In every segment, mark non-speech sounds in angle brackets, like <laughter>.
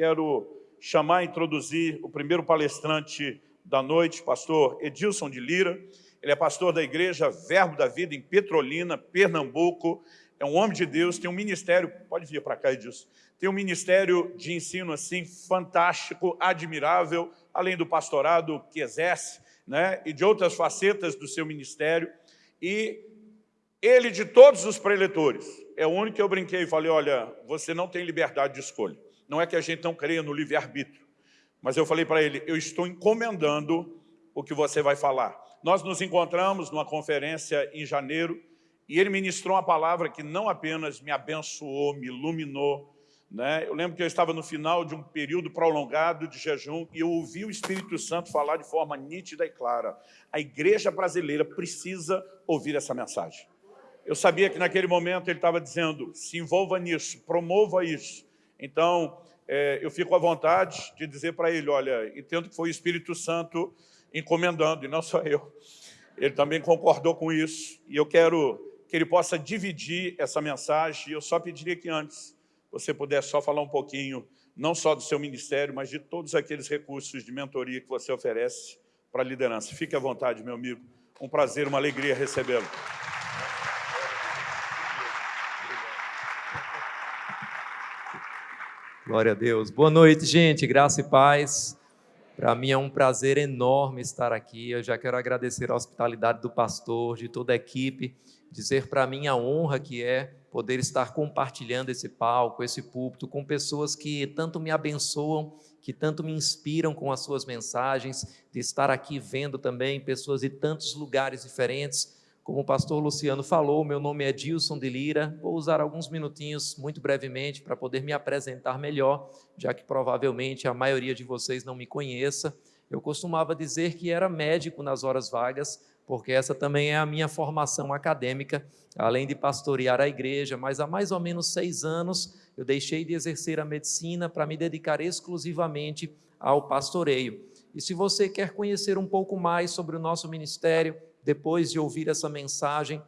quero chamar e introduzir o primeiro palestrante da noite, pastor Edilson de Lira. Ele é pastor da igreja Verbo da Vida em Petrolina, Pernambuco. É um homem de Deus, tem um ministério, pode vir para cá, Edilson, tem um ministério de ensino assim fantástico, admirável, além do pastorado que exerce, né, e de outras facetas do seu ministério. E ele, de todos os preletores, é o único que eu brinquei e falei, olha, você não tem liberdade de escolha. Não é que a gente não creia no livre-arbítrio, mas eu falei para ele, eu estou encomendando o que você vai falar. Nós nos encontramos numa conferência em janeiro e ele ministrou uma palavra que não apenas me abençoou, me iluminou, né? Eu lembro que eu estava no final de um período prolongado de jejum e eu ouvi o Espírito Santo falar de forma nítida e clara. A igreja brasileira precisa ouvir essa mensagem. Eu sabia que naquele momento ele estava dizendo, se envolva nisso, promova isso. Então, é, eu fico à vontade de dizer para ele, olha, entendo que foi o Espírito Santo encomendando, e não só eu. Ele também concordou com isso, e eu quero que ele possa dividir essa mensagem, e eu só pediria que antes você pudesse só falar um pouquinho, não só do seu ministério, mas de todos aqueles recursos de mentoria que você oferece para a liderança. Fique à vontade, meu amigo. Um prazer, uma alegria recebê-lo. Glória a Deus. Boa noite, gente. Graça e paz. Para mim é um prazer enorme estar aqui. Eu já quero agradecer a hospitalidade do pastor, de toda a equipe, dizer para mim a honra que é poder estar compartilhando esse palco, esse púlpito com pessoas que tanto me abençoam, que tanto me inspiram com as suas mensagens, de estar aqui vendo também pessoas de tantos lugares diferentes como o pastor Luciano falou, meu nome é Dilson de Lira. Vou usar alguns minutinhos, muito brevemente, para poder me apresentar melhor, já que provavelmente a maioria de vocês não me conheça. Eu costumava dizer que era médico nas horas vagas, porque essa também é a minha formação acadêmica, além de pastorear a igreja, mas há mais ou menos seis anos eu deixei de exercer a medicina para me dedicar exclusivamente ao pastoreio. E se você quer conhecer um pouco mais sobre o nosso ministério, depois de ouvir essa mensagem,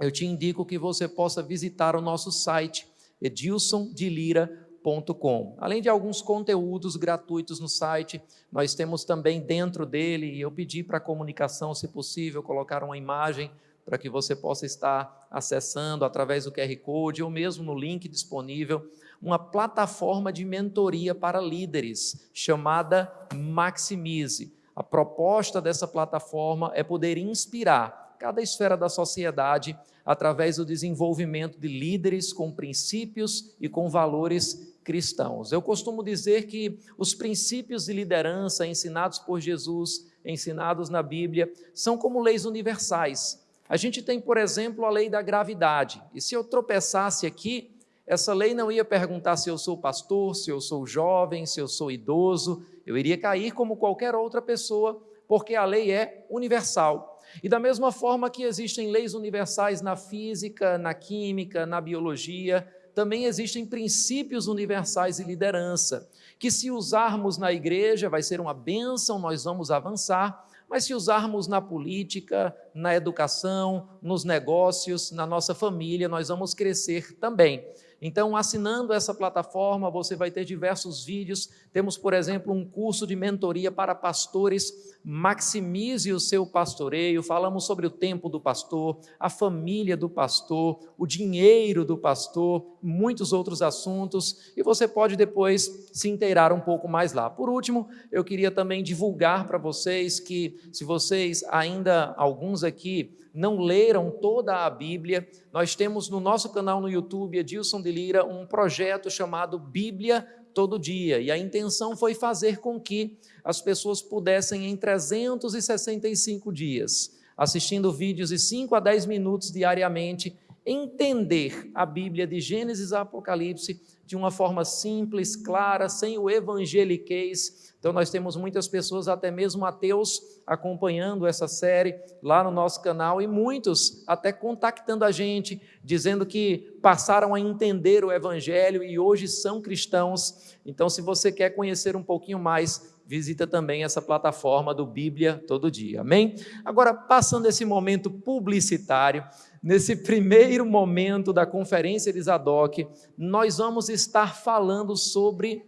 eu te indico que você possa visitar o nosso site, edilsondelira.com. Além de alguns conteúdos gratuitos no site, nós temos também dentro dele, e eu pedi para a comunicação, se possível, colocar uma imagem para que você possa estar acessando através do QR Code ou mesmo no link disponível, uma plataforma de mentoria para líderes chamada Maximize. A proposta dessa plataforma é poder inspirar cada esfera da sociedade através do desenvolvimento de líderes com princípios e com valores cristãos. Eu costumo dizer que os princípios de liderança ensinados por Jesus, ensinados na Bíblia, são como leis universais. A gente tem, por exemplo, a lei da gravidade. E se eu tropeçasse aqui, essa lei não ia perguntar se eu sou pastor, se eu sou jovem, se eu sou idoso, eu iria cair como qualquer outra pessoa, porque a lei é universal. E da mesma forma que existem leis universais na física, na química, na biologia, também existem princípios universais de liderança, que se usarmos na igreja vai ser uma bênção, nós vamos avançar, mas se usarmos na política, na educação, nos negócios, na nossa família, nós vamos crescer também. Então, assinando essa plataforma, você vai ter diversos vídeos. Temos, por exemplo, um curso de mentoria para pastores. Maximize o seu pastoreio. Falamos sobre o tempo do pastor, a família do pastor, o dinheiro do pastor, muitos outros assuntos. E você pode depois se inteirar um pouco mais lá. Por último, eu queria também divulgar para vocês que, se vocês ainda, alguns aqui, não leram toda a Bíblia, nós temos no nosso canal no YouTube, Edilson de Lira, um projeto chamado Bíblia Todo Dia. E a intenção foi fazer com que as pessoas pudessem, em 365 dias, assistindo vídeos de 5 a 10 minutos diariamente, entender a Bíblia de Gênesis a Apocalipse de uma forma simples, clara, sem o evangeliquez. Então, nós temos muitas pessoas, até mesmo ateus, acompanhando essa série lá no nosso canal e muitos até contactando a gente, dizendo que passaram a entender o Evangelho e hoje são cristãos. Então, se você quer conhecer um pouquinho mais, visita também essa plataforma do Bíblia Todo Dia. Amém? Agora, passando esse momento publicitário, nesse primeiro momento da conferência de Zadok, nós vamos estar falando sobre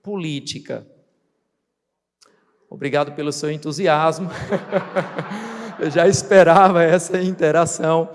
política. Obrigado pelo seu entusiasmo. <laughs> eu já esperava essa interação.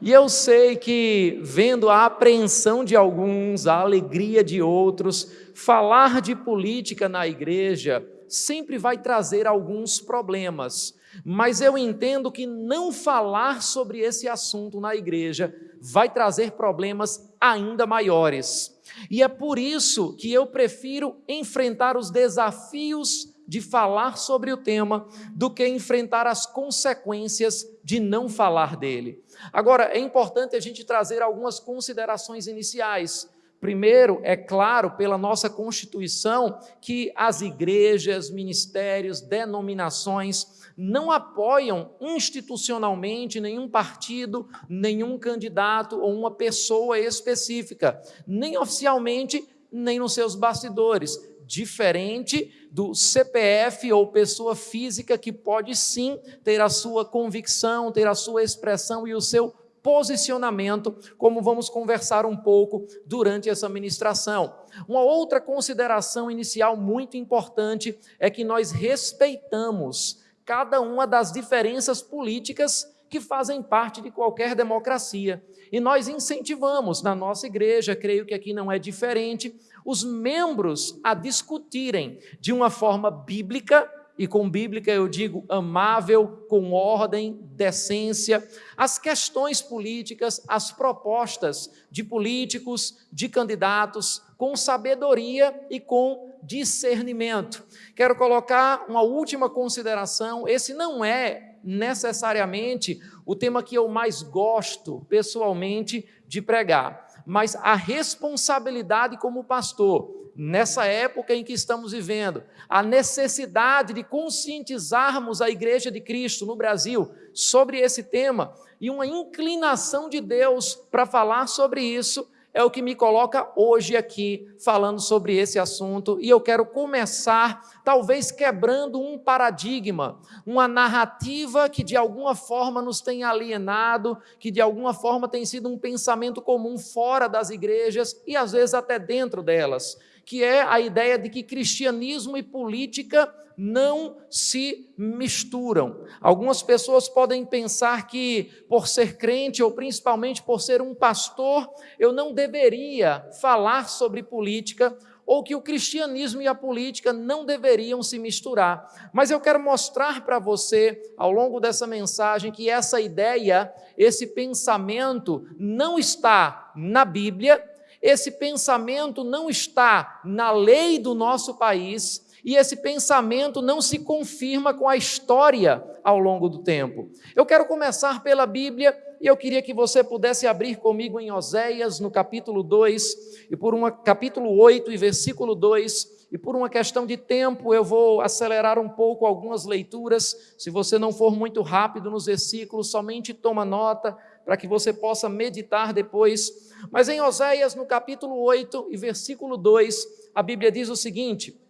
E eu sei que, vendo a apreensão de alguns, a alegria de outros, falar de política na igreja sempre vai trazer alguns problemas. Mas eu entendo que não falar sobre esse assunto na igreja vai trazer problemas ainda maiores. E é por isso que eu prefiro enfrentar os desafios de falar sobre o tema do que enfrentar as consequências de não falar dele. Agora, é importante a gente trazer algumas considerações iniciais. Primeiro, é claro, pela nossa Constituição, que as igrejas, ministérios, denominações não apoiam institucionalmente nenhum partido, nenhum candidato ou uma pessoa específica, nem oficialmente, nem nos seus bastidores diferente do CPF ou pessoa física que pode sim ter a sua convicção, ter a sua expressão e o seu posicionamento, como vamos conversar um pouco durante essa ministração. Uma outra consideração inicial muito importante é que nós respeitamos cada uma das diferenças políticas que fazem parte de qualquer democracia. E nós incentivamos na nossa igreja, creio que aqui não é diferente, os membros a discutirem de uma forma bíblica, e com bíblica eu digo amável, com ordem, decência, as questões políticas, as propostas de políticos, de candidatos, com sabedoria e com discernimento. Quero colocar uma última consideração: esse não é necessariamente o tema que eu mais gosto pessoalmente de pregar mas a responsabilidade como pastor, nessa época em que estamos vivendo, a necessidade de conscientizarmos a Igreja de Cristo no Brasil sobre esse tema e uma inclinação de Deus para falar sobre isso é o que me coloca hoje aqui falando sobre esse assunto. E eu quero começar, talvez quebrando um paradigma, uma narrativa que de alguma forma nos tem alienado, que de alguma forma tem sido um pensamento comum fora das igrejas e às vezes até dentro delas, que é a ideia de que cristianismo e política não se misturam. Algumas pessoas podem pensar que, por ser crente, ou principalmente por ser um pastor, eu não deveria falar sobre política, ou que o cristianismo e a política não deveriam se misturar. Mas eu quero mostrar para você, ao longo dessa mensagem, que essa ideia, esse pensamento, não está na Bíblia, esse pensamento não está na lei do nosso país e esse pensamento não se confirma com a história ao longo do tempo. Eu quero começar pela Bíblia e eu queria que você pudesse abrir comigo em Oséias, no capítulo 2, e por uma capítulo 8 e versículo 2, e por uma questão de tempo eu vou acelerar um pouco algumas leituras. Se você não for muito rápido nos versículos, somente toma nota para que você possa meditar depois. Mas em Oséias, no capítulo 8 e versículo 2, a Bíblia diz o seguinte: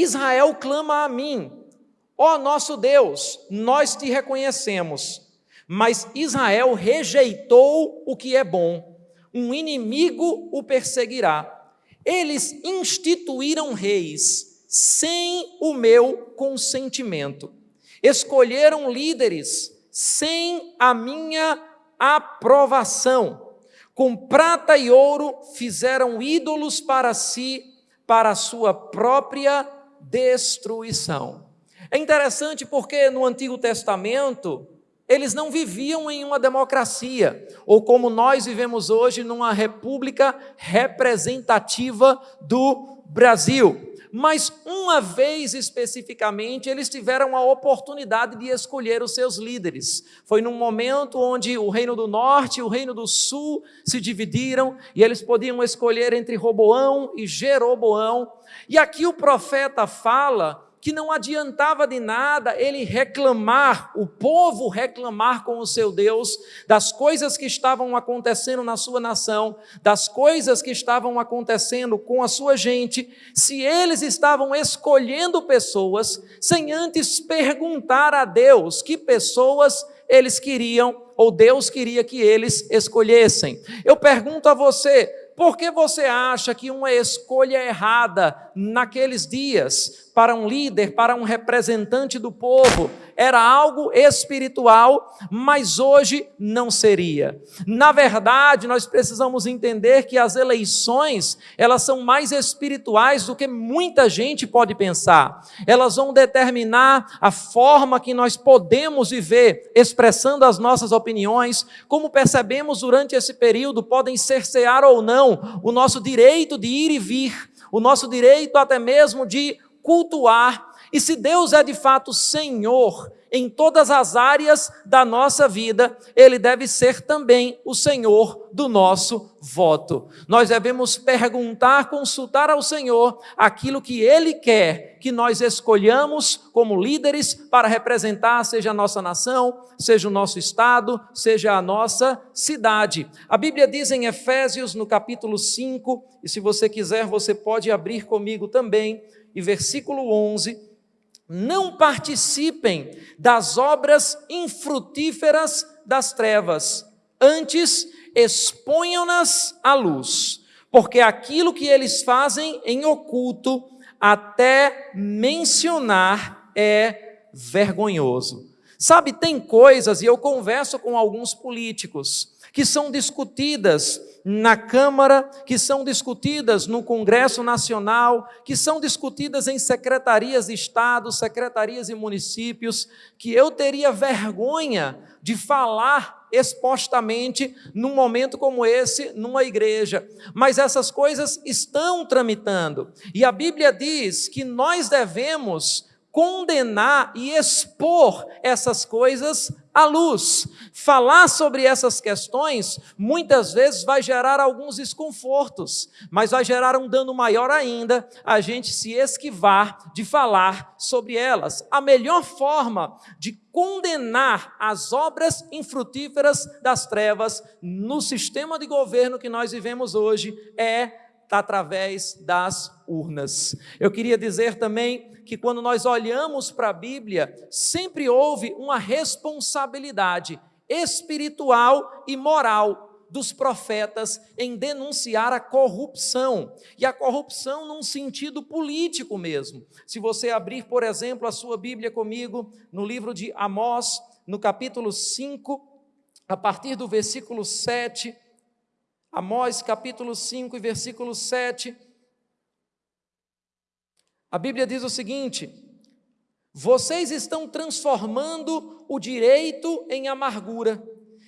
Israel clama a mim, ó oh, nosso Deus, nós te reconhecemos. Mas Israel rejeitou o que é bom, um inimigo o perseguirá. Eles instituíram reis sem o meu consentimento, escolheram líderes sem a minha aprovação. Com prata e ouro fizeram ídolos para si, para a sua própria destruição. É interessante porque no Antigo Testamento eles não viviam em uma democracia, ou como nós vivemos hoje, numa república representativa do Brasil mas uma vez especificamente eles tiveram a oportunidade de escolher os seus líderes. Foi num momento onde o reino do norte e o reino do sul se dividiram e eles podiam escolher entre Roboão e Jeroboão. E aqui o profeta fala que não adiantava de nada ele reclamar, o povo reclamar com o seu Deus das coisas que estavam acontecendo na sua nação, das coisas que estavam acontecendo com a sua gente, se eles estavam escolhendo pessoas sem antes perguntar a Deus que pessoas eles queriam ou Deus queria que eles escolhessem. Eu pergunto a você, por que você acha que uma escolha errada naqueles dias, para um líder, para um representante do povo, era algo espiritual, mas hoje não seria. Na verdade, nós precisamos entender que as eleições, elas são mais espirituais do que muita gente pode pensar. Elas vão determinar a forma que nós podemos viver, expressando as nossas opiniões, como percebemos durante esse período, podem cercear ou não o nosso direito de ir e vir, o nosso direito até mesmo de cultuar. E se Deus é de fato Senhor em todas as áreas da nossa vida, Ele deve ser também o Senhor do nosso voto. Nós devemos perguntar, consultar ao Senhor aquilo que Ele quer que nós escolhamos como líderes para representar, seja a nossa nação, seja o nosso estado, seja a nossa cidade. A Bíblia diz em Efésios, no capítulo 5, e se você quiser, você pode abrir comigo também e versículo 11: Não participem das obras infrutíferas das trevas, antes exponham-nas à luz, porque aquilo que eles fazem em oculto, até mencionar, é vergonhoso. Sabe, tem coisas, e eu converso com alguns políticos, que são discutidas na Câmara, que são discutidas no Congresso Nacional, que são discutidas em secretarias de Estado, secretarias de municípios, que eu teria vergonha de falar expostamente num momento como esse, numa igreja. Mas essas coisas estão tramitando. E a Bíblia diz que nós devemos condenar e expor essas coisas à luz. Falar sobre essas questões muitas vezes vai gerar alguns desconfortos, mas vai gerar um dano maior ainda a gente se esquivar de falar sobre elas. A melhor forma de condenar as obras infrutíferas das trevas no sistema de governo que nós vivemos hoje é através das urnas. Eu queria dizer também que quando nós olhamos para a Bíblia, sempre houve uma responsabilidade espiritual e moral dos profetas em denunciar a corrupção, e a corrupção num sentido político mesmo. Se você abrir, por exemplo, a sua Bíblia comigo, no livro de Amós, no capítulo 5, a partir do versículo 7, Amós capítulo 5 e versículo 7. A Bíblia diz o seguinte: Vocês estão transformando o direito em amargura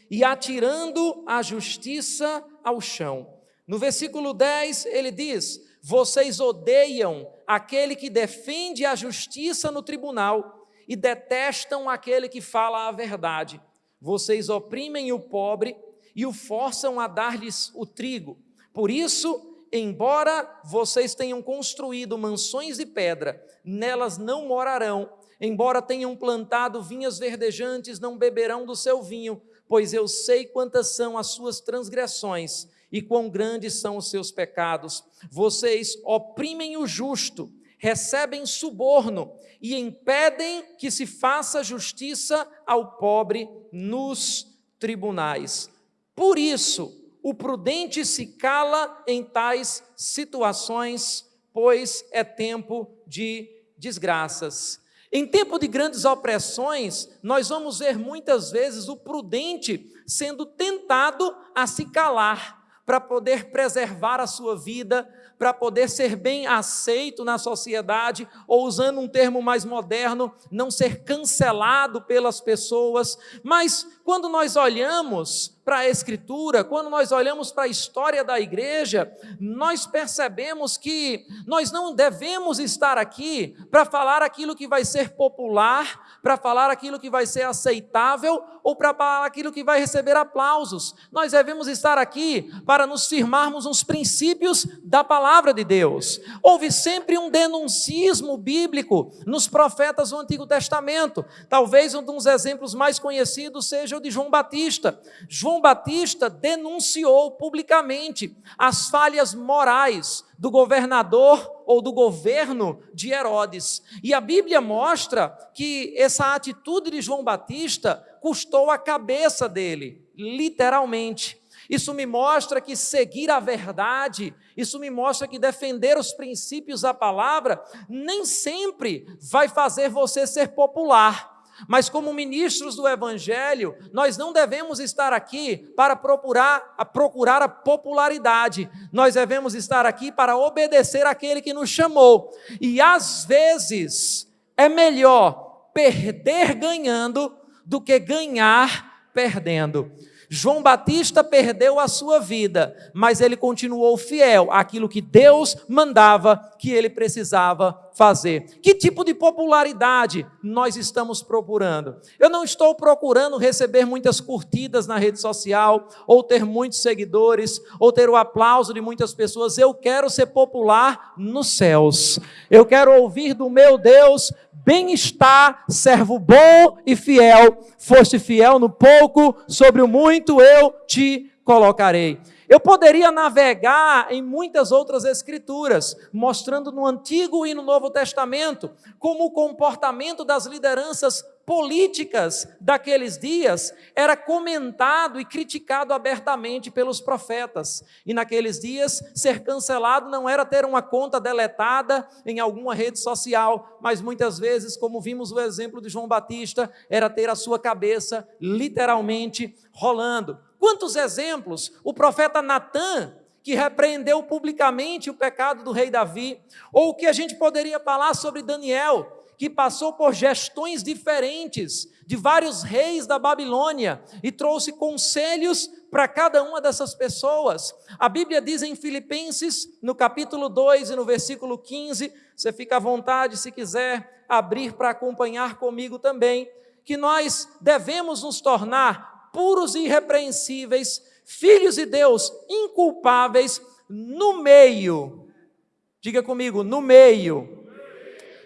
e atirando a justiça ao chão. No versículo 10, ele diz: Vocês odeiam aquele que defende a justiça no tribunal e detestam aquele que fala a verdade. Vocês oprimem o pobre e o forçam a dar-lhes o trigo. Por isso, embora vocês tenham construído mansões de pedra, nelas não morarão. Embora tenham plantado vinhas verdejantes, não beberão do seu vinho, pois eu sei quantas são as suas transgressões e quão grandes são os seus pecados. Vocês oprimem o justo, recebem suborno e impedem que se faça justiça ao pobre nos tribunais. Por isso, o prudente se cala em tais situações, pois é tempo de desgraças. Em tempo de grandes opressões, nós vamos ver muitas vezes o prudente sendo tentado a se calar para poder preservar a sua vida, para poder ser bem aceito na sociedade, ou usando um termo mais moderno, não ser cancelado pelas pessoas. Mas quando nós olhamos para a Escritura, quando nós olhamos para a história da igreja, nós percebemos que nós não devemos estar aqui para falar aquilo que vai ser popular, para falar aquilo que vai ser aceitável ou para falar aquilo que vai receber aplausos. Nós devemos estar aqui para nos firmarmos nos princípios da palavra de Deus. Houve sempre um denuncismo bíblico nos profetas do Antigo Testamento. Talvez um dos exemplos mais conhecidos seja o de João Batista. João Batista denunciou publicamente as falhas morais do governador ou do governo de Herodes. E a Bíblia mostra que essa atitude de João Batista custou a cabeça dele, literalmente. Isso me mostra que seguir a verdade, isso me mostra que defender os princípios da palavra nem sempre vai fazer você ser popular. Mas, como ministros do Evangelho, nós não devemos estar aqui para procurar a, procurar a popularidade, nós devemos estar aqui para obedecer aquele que nos chamou. E às vezes é melhor perder ganhando do que ganhar perdendo. João Batista perdeu a sua vida, mas ele continuou fiel àquilo que Deus mandava que ele precisava fazer. Que tipo de popularidade nós estamos procurando? Eu não estou procurando receber muitas curtidas na rede social, ou ter muitos seguidores, ou ter o aplauso de muitas pessoas. Eu quero ser popular nos céus. Eu quero ouvir do meu Deus bem-estar, servo bom e fiel. Foste fiel no pouco, sobre o muito eu te colocarei. Eu poderia navegar em muitas outras escrituras, mostrando no Antigo e no Novo Testamento como o comportamento das lideranças políticas daqueles dias era comentado e criticado abertamente pelos profetas. E naqueles dias, ser cancelado não era ter uma conta deletada em alguma rede social, mas muitas vezes, como vimos o exemplo de João Batista, era ter a sua cabeça literalmente rolando. Quantos exemplos? O profeta Natan, que repreendeu publicamente o pecado do rei Davi, ou o que a gente poderia falar sobre Daniel, que passou por gestões diferentes de vários reis da Babilônia e trouxe conselhos para cada uma dessas pessoas. A Bíblia diz em Filipenses, no capítulo 2 e no versículo 15, você fica à vontade se quiser abrir para acompanhar comigo também, que nós devemos nos tornar puros e irrepreensíveis, filhos de Deus inculpáveis, no meio, diga comigo, no meio,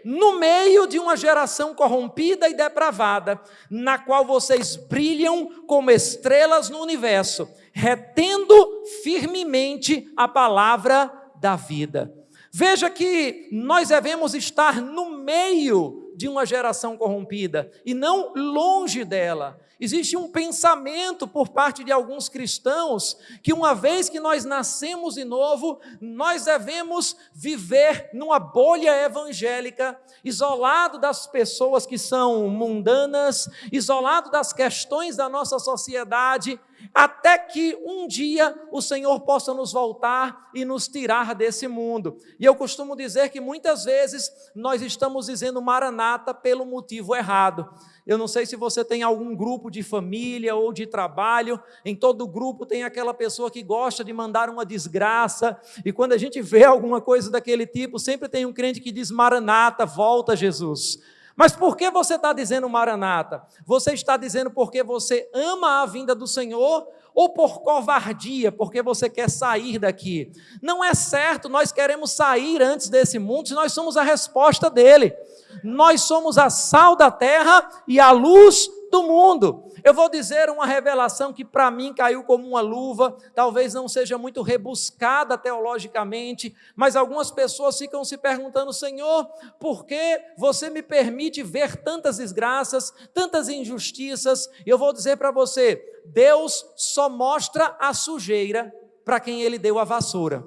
no meio de uma geração corrompida e depravada, na qual vocês brilham como estrelas no universo, retendo firmemente a palavra da vida. Veja que nós devemos estar no meio de uma geração corrompida e não longe dela. Existe um pensamento por parte de alguns cristãos que, uma vez que nós nascemos de novo, nós devemos viver numa bolha evangélica, isolado das pessoas que são mundanas, isolado das questões da nossa sociedade, até que um dia o Senhor possa nos voltar e nos tirar desse mundo. E eu costumo dizer que muitas vezes nós estamos dizendo maranata pelo motivo errado. Eu não sei se você tem algum grupo de família ou de trabalho, em todo grupo tem aquela pessoa que gosta de mandar uma desgraça, e quando a gente vê alguma coisa daquele tipo, sempre tem um crente que diz: Maranata, volta Jesus. Mas por que você está dizendo Maranata? Você está dizendo porque você ama a vinda do Senhor ou por covardia, porque você quer sair daqui? Não é certo, nós queremos sair antes desse mundo, se nós somos a resposta dele. Nós somos a sal da terra e a luz do mundo. Eu vou dizer uma revelação que para mim caiu como uma luva, talvez não seja muito rebuscada teologicamente, mas algumas pessoas ficam se perguntando: Senhor, por que você me permite ver tantas desgraças, tantas injustiças? Eu vou dizer para você: Deus só mostra a sujeira para quem ele deu a vassoura.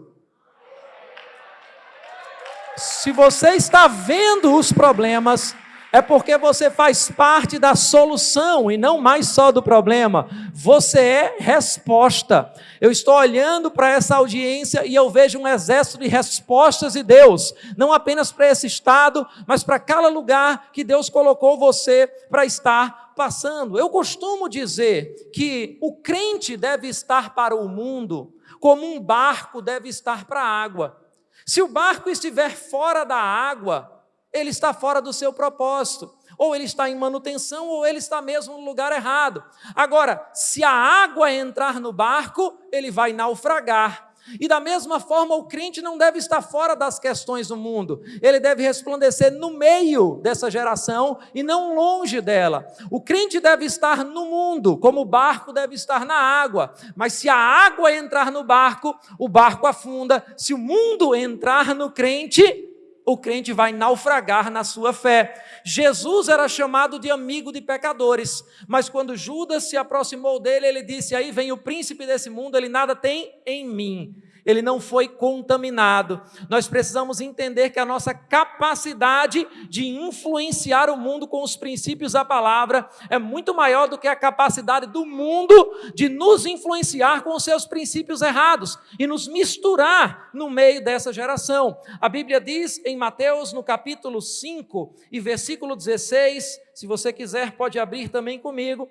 Se você está vendo os problemas, é porque você faz parte da solução e não mais só do problema. Você é resposta. Eu estou olhando para essa audiência e eu vejo um exército de respostas de Deus, não apenas para esse estado, mas para cada lugar que Deus colocou você para estar passando. Eu costumo dizer que o crente deve estar para o mundo como um barco deve estar para a água. Se o barco estiver fora da água, ele está fora do seu propósito. Ou ele está em manutenção, ou ele está mesmo no lugar errado. Agora, se a água entrar no barco, ele vai naufragar. E da mesma forma, o crente não deve estar fora das questões do mundo, ele deve resplandecer no meio dessa geração e não longe dela. O crente deve estar no mundo, como o barco deve estar na água, mas se a água entrar no barco, o barco afunda. Se o mundo entrar no crente, o crente vai naufragar na sua fé. Jesus era chamado de amigo de pecadores, mas quando Judas se aproximou dele, ele disse: Aí vem o príncipe desse mundo, ele nada tem em mim ele não foi contaminado. Nós precisamos entender que a nossa capacidade de influenciar o mundo com os princípios da palavra é muito maior do que a capacidade do mundo de nos influenciar com os seus princípios errados e nos misturar no meio dessa geração. A Bíblia diz em Mateus, no capítulo 5 e versículo 16, se você quiser, pode abrir também comigo,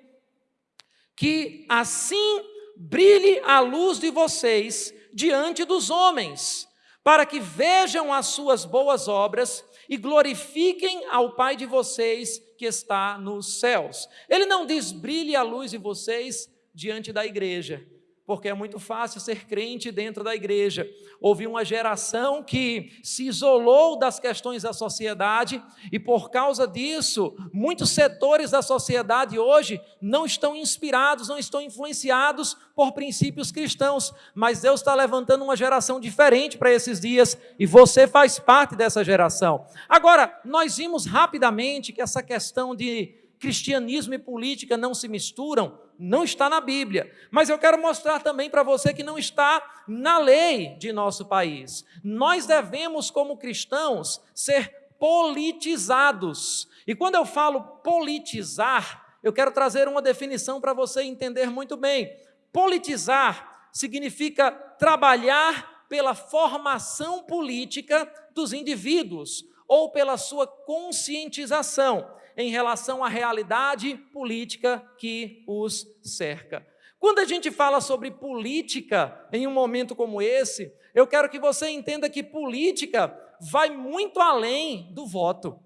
que assim brilhe a luz de vocês diante dos homens, para que vejam as suas boas obras e glorifiquem ao Pai de vocês que está nos céus. Ele não diz brilhe a luz de vocês diante da igreja porque é muito fácil ser crente dentro da igreja. Houve uma geração que se isolou das questões da sociedade e, por causa disso, muitos setores da sociedade hoje não estão inspirados, não estão influenciados por princípios cristãos. Mas Deus está levantando uma geração diferente para esses dias e você faz parte dessa geração. Agora, nós vimos rapidamente que essa questão de cristianismo e política não se misturam não está na Bíblia. Mas eu quero mostrar também para você que não está na lei de nosso país. Nós devemos, como cristãos, ser politizados. E quando eu falo politizar, eu quero trazer uma definição para você entender muito bem. Politizar significa trabalhar pela formação política dos indivíduos ou pela sua conscientização em relação à realidade política que os cerca. Quando a gente fala sobre política em um momento como esse, eu quero que você entenda que política vai muito além do voto.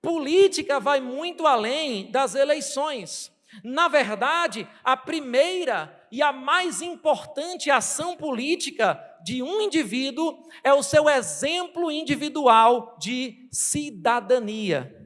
Política vai muito além das eleições. Na verdade, a primeira e a mais importante ação política de um indivíduo é o seu exemplo individual de cidadania.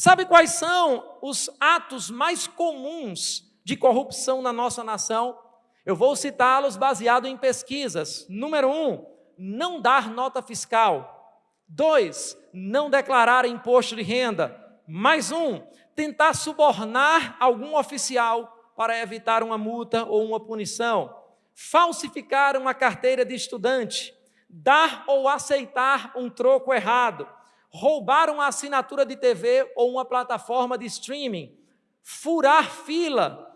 Sabe quais são os atos mais comuns de corrupção na nossa nação? Eu vou citá-los baseado em pesquisas. Número um, não dar nota fiscal. Dois, não declarar imposto de renda. Mais um, tentar subornar algum oficial para evitar uma multa ou uma punição. Falsificar uma carteira de estudante. Dar ou aceitar um troco errado roubaram a assinatura de TV ou uma plataforma de streaming, furar fila,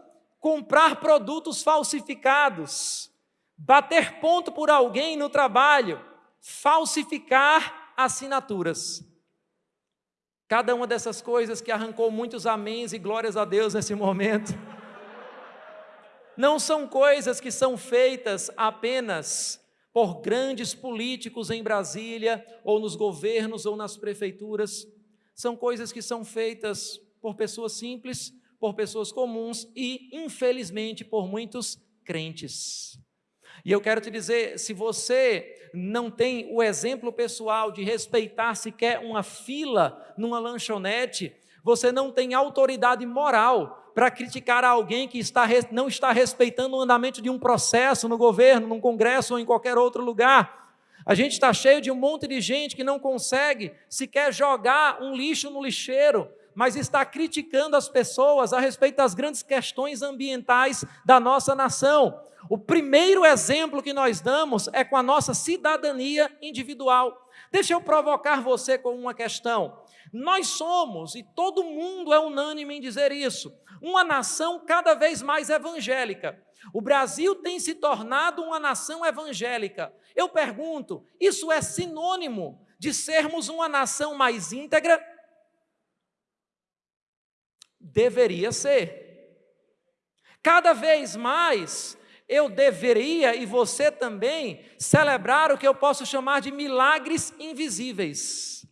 comprar produtos falsificados, bater ponto por alguém no trabalho, falsificar assinaturas. Cada uma dessas coisas que arrancou muitos améns e glórias a Deus nesse momento. <laughs> Não são coisas que são feitas apenas por grandes políticos em Brasília, ou nos governos, ou nas prefeituras. São coisas que são feitas por pessoas simples, por pessoas comuns e, infelizmente, por muitos crentes. E eu quero te dizer, se você não tem o exemplo pessoal de respeitar sequer uma fila numa lanchonete, você não tem autoridade moral para criticar alguém que está, não está respeitando o andamento de um processo no governo, num congresso ou em qualquer outro lugar. A gente está cheio de um monte de gente que não consegue sequer jogar um lixo no lixeiro, mas está criticando as pessoas a respeito das grandes questões ambientais da nossa nação. O primeiro exemplo que nós damos é com a nossa cidadania individual. Deixa eu provocar você com uma questão. Nós somos, e todo mundo é unânime em dizer isso, uma nação cada vez mais evangélica. O Brasil tem se tornado uma nação evangélica. Eu pergunto, isso é sinônimo de sermos uma nação mais íntegra? Deveria ser. Cada vez mais eu deveria e você também celebrar o que eu posso chamar de milagres invisíveis.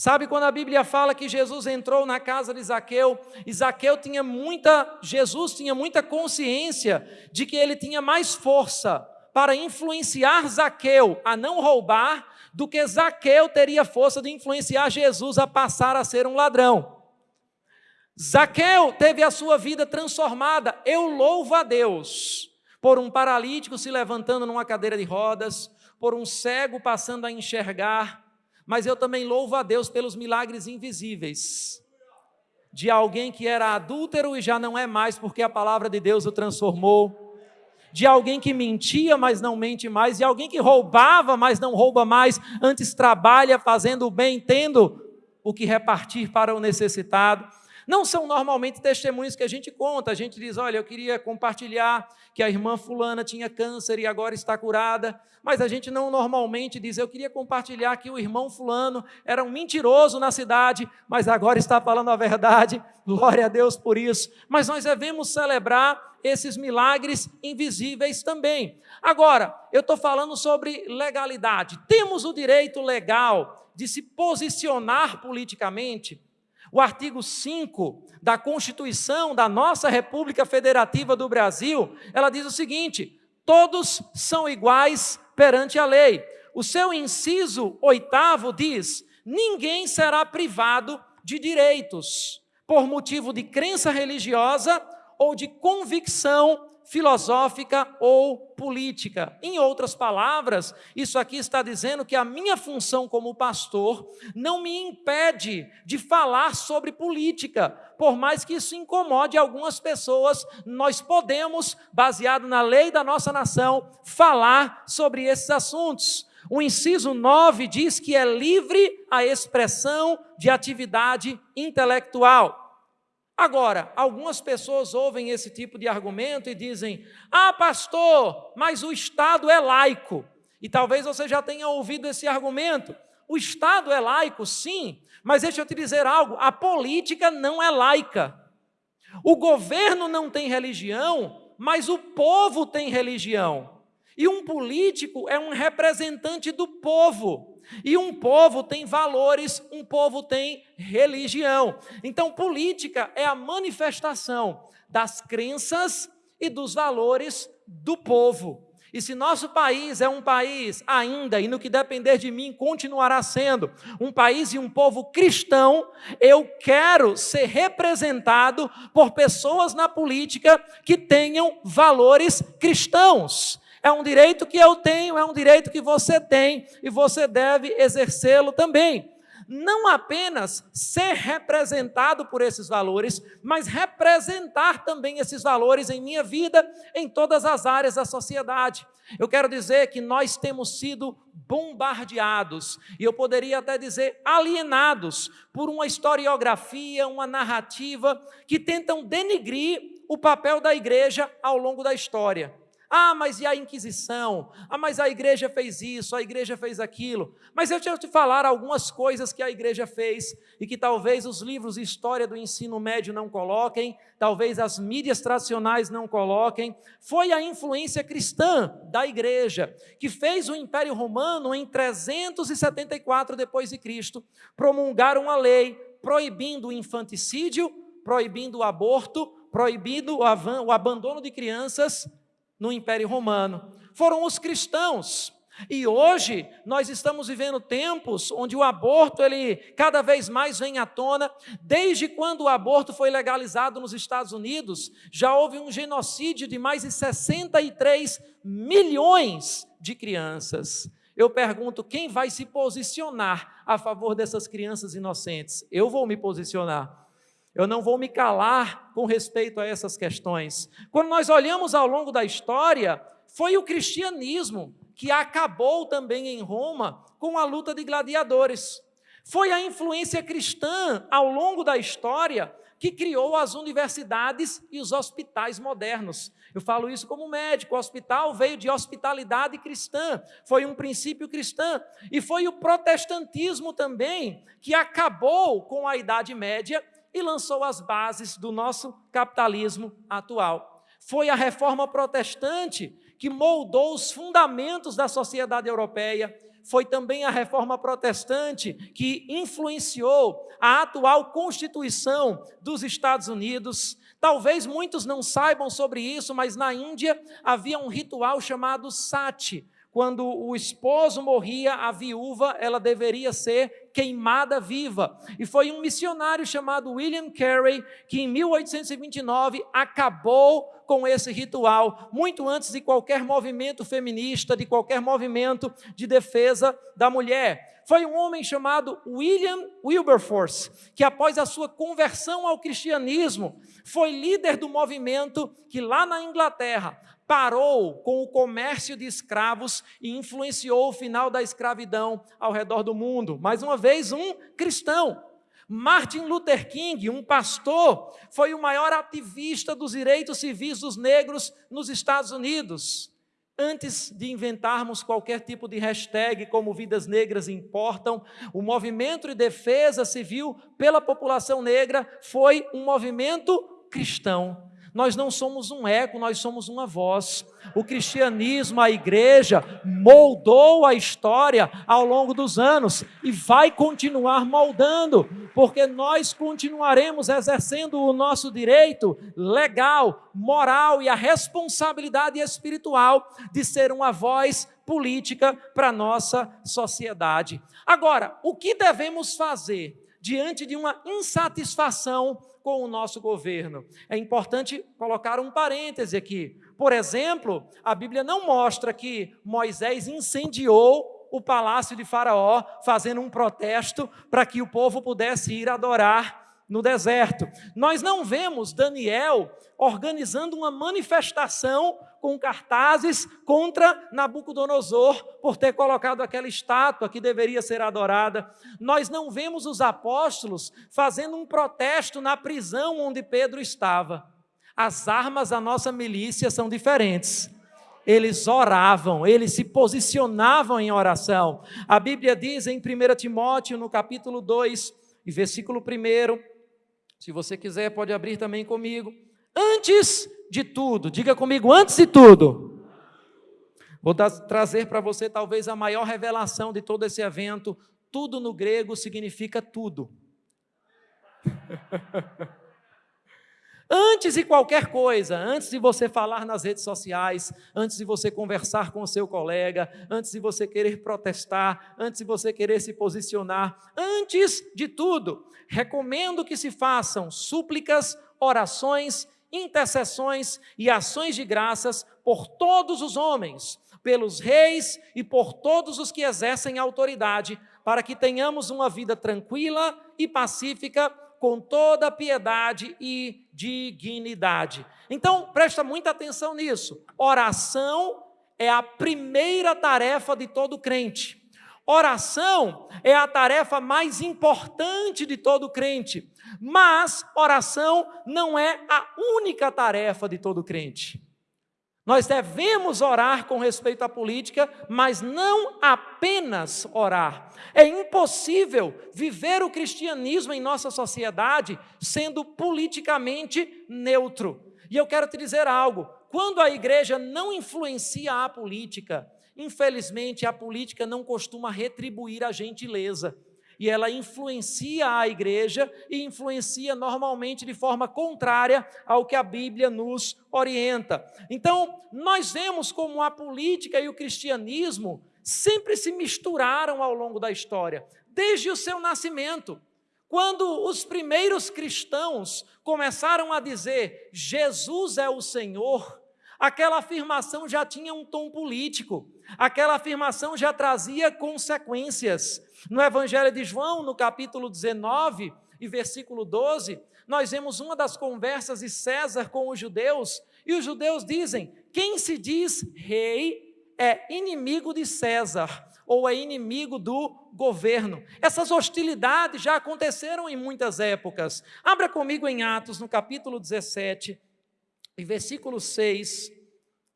Sabe quando a Bíblia fala que Jesus entrou na casa de Zaqueu, e Zaqueu tinha muita, Jesus tinha muita consciência de que ele tinha mais força para influenciar Zaqueu a não roubar do que Zaqueu teria força de influenciar Jesus a passar a ser um ladrão. Zaqueu teve a sua vida transformada. Eu louvo a Deus por um paralítico se levantando numa cadeira de rodas, por um cego passando a enxergar, mas eu também louvo a Deus pelos milagres invisíveis. De alguém que era adúltero e já não é mais, porque a palavra de Deus o transformou. De alguém que mentia, mas não mente mais. De alguém que roubava, mas não rouba mais. Antes trabalha fazendo o bem, tendo o que repartir para o necessitado. Não são normalmente testemunhos que a gente conta. A gente diz: olha, eu queria compartilhar que a irmã Fulana tinha câncer e agora está curada. Mas a gente não normalmente diz: eu queria compartilhar que o irmão Fulano era um mentiroso na cidade, mas agora está falando a verdade. Glória a Deus por isso. Mas nós devemos celebrar esses milagres invisíveis também. Agora, eu estou falando sobre legalidade. Temos o direito legal de se posicionar politicamente o artigo 5 da Constituição da nossa República Federativa do Brasil, ela diz o seguinte: todos são iguais perante a lei. O seu inciso oitavo diz: ninguém será privado de direitos por motivo de crença religiosa ou de convicção filosófica ou política. Em outras palavras, isso aqui está dizendo que a minha função como pastor não me impede de falar sobre política, por mais que isso incomode algumas pessoas, nós podemos, baseado na lei da nossa nação, falar sobre esses assuntos. O inciso 9 diz que é livre a expressão de atividade intelectual. Agora, algumas pessoas ouvem esse tipo de argumento e dizem: Ah, pastor, mas o Estado é laico. E talvez você já tenha ouvido esse argumento. O Estado é laico, sim, mas deixa eu te dizer algo: a política não é laica. O governo não tem religião, mas o povo tem religião. E um político é um representante do povo. E um povo tem valores, um povo tem religião. Então, política é a manifestação das crenças e dos valores do povo. E se nosso país é um país ainda, e no que depender de mim continuará sendo, um país e um povo cristão, eu quero ser representado por pessoas na política que tenham valores cristãos. É um direito que eu tenho, é um direito que você tem e você deve exercê-lo também. Não apenas ser representado por esses valores, mas representar também esses valores em minha vida, em todas as áreas da sociedade. Eu quero dizer que nós temos sido bombardeados, e eu poderia até dizer alienados, por uma historiografia, uma narrativa que tentam denigrir o papel da igreja ao longo da história. Ah, mas e a Inquisição? Ah, mas a igreja fez isso, a igreja fez aquilo. Mas eu tinha te falar algumas coisas que a igreja fez e que talvez os livros de história do ensino médio não coloquem, talvez as mídias tradicionais não coloquem. Foi a influência cristã da igreja que fez o Império Romano em 374 depois de Cristo promulgar uma lei proibindo o infanticídio, proibindo o aborto, proibindo o abandono de crianças no Império Romano. Foram os cristãos. E hoje nós estamos vivendo tempos onde o aborto ele cada vez mais vem à tona. Desde quando o aborto foi legalizado nos Estados Unidos, já houve um genocídio de mais de 63 milhões de crianças. Eu pergunto, quem vai se posicionar a favor dessas crianças inocentes? Eu vou me posicionar. Eu não vou me calar com respeito a essas questões. Quando nós olhamos ao longo da história, foi o cristianismo que acabou também em Roma com a luta de gladiadores. Foi a influência cristã ao longo da história que criou as universidades e os hospitais modernos. Eu falo isso como médico. O hospital veio de hospitalidade cristã, foi um princípio cristão. E foi o protestantismo também que acabou com a Idade Média e lançou as bases do nosso capitalismo atual. Foi a reforma protestante que moldou os fundamentos da sociedade europeia. Foi também a reforma protestante que influenciou a atual Constituição dos Estados Unidos. Talvez muitos não saibam sobre isso, mas na Índia havia um ritual chamado sati. Quando o esposo morria, a viúva ela deveria ser queimada viva. E foi um missionário chamado William Carey que em 1829 acabou com esse ritual, muito antes de qualquer movimento feminista, de qualquer movimento de defesa da mulher. Foi um homem chamado William Wilberforce, que após a sua conversão ao cristianismo, foi líder do movimento que lá na Inglaterra parou com o comércio de escravos e influenciou o final da escravidão ao redor do mundo. Mais uma vez, um cristão. Martin Luther King, um pastor, foi o maior ativista dos direitos civis dos negros nos Estados Unidos. Antes de inventarmos qualquer tipo de hashtag como Vidas Negras Importam, o movimento de defesa civil pela população negra foi um movimento cristão. Nós não somos um eco, nós somos uma voz. O cristianismo, a igreja, moldou a história ao longo dos anos e vai continuar moldando, porque nós continuaremos exercendo o nosso direito legal, moral e a responsabilidade espiritual de ser uma voz política para a nossa sociedade. Agora, o que devemos fazer diante de uma insatisfação com o nosso governo. É importante colocar um parêntese aqui. Por exemplo, a Bíblia não mostra que Moisés incendiou o palácio de Faraó, fazendo um protesto para que o povo pudesse ir adorar no deserto. Nós não vemos Daniel organizando uma manifestação com cartazes contra Nabucodonosor por ter colocado aquela estátua que deveria ser adorada. Nós não vemos os apóstolos fazendo um protesto na prisão onde Pedro estava. As armas da nossa milícia são diferentes. Eles oravam, eles se posicionavam em oração. A Bíblia diz em 1 Timóteo, no capítulo 2, e versículo 1, se você quiser, pode abrir também comigo. Antes de tudo, diga comigo, antes de tudo. Vou trazer para você talvez a maior revelação de todo esse evento. Tudo no grego significa tudo. <laughs> Antes de qualquer coisa, antes de você falar nas redes sociais, antes de você conversar com o seu colega, antes de você querer protestar, antes de você querer se posicionar, antes de tudo, recomendo que se façam súplicas, orações intercessões e ações de graças por todos os homens, pelos reis e por todos os que exercem autoridade, para que tenhamos uma vida tranquila e pacífica, com toda piedade e dignidade. Então, presta muita atenção nisso. Oração é a primeira tarefa de todo crente. Oração é a tarefa mais importante de todo crente. Mas oração não é a única tarefa de todo crente. Nós devemos orar com respeito à política, mas não apenas orar. É impossível viver o cristianismo em nossa sociedade sendo politicamente neutro. E eu quero te dizer algo: quando a igreja não influencia a política, infelizmente a política não costuma retribuir a gentileza e ela influencia a igreja e influencia normalmente de forma contrária ao que a Bíblia nos orienta. Então, nós vemos como a política e o cristianismo sempre se misturaram ao longo da história, desde o seu nascimento. Quando os primeiros cristãos começaram a dizer Jesus é o Senhor, aquela afirmação já tinha um tom político, aquela afirmação já trazia consequências. No Evangelho de João, no capítulo 19 e versículo 12, nós vemos uma das conversas de César com os judeus, e os judeus dizem: quem se diz rei é inimigo de César ou é inimigo do governo. Essas hostilidades já aconteceram em muitas épocas. Abra comigo em Atos, no capítulo 17, e versículo 6.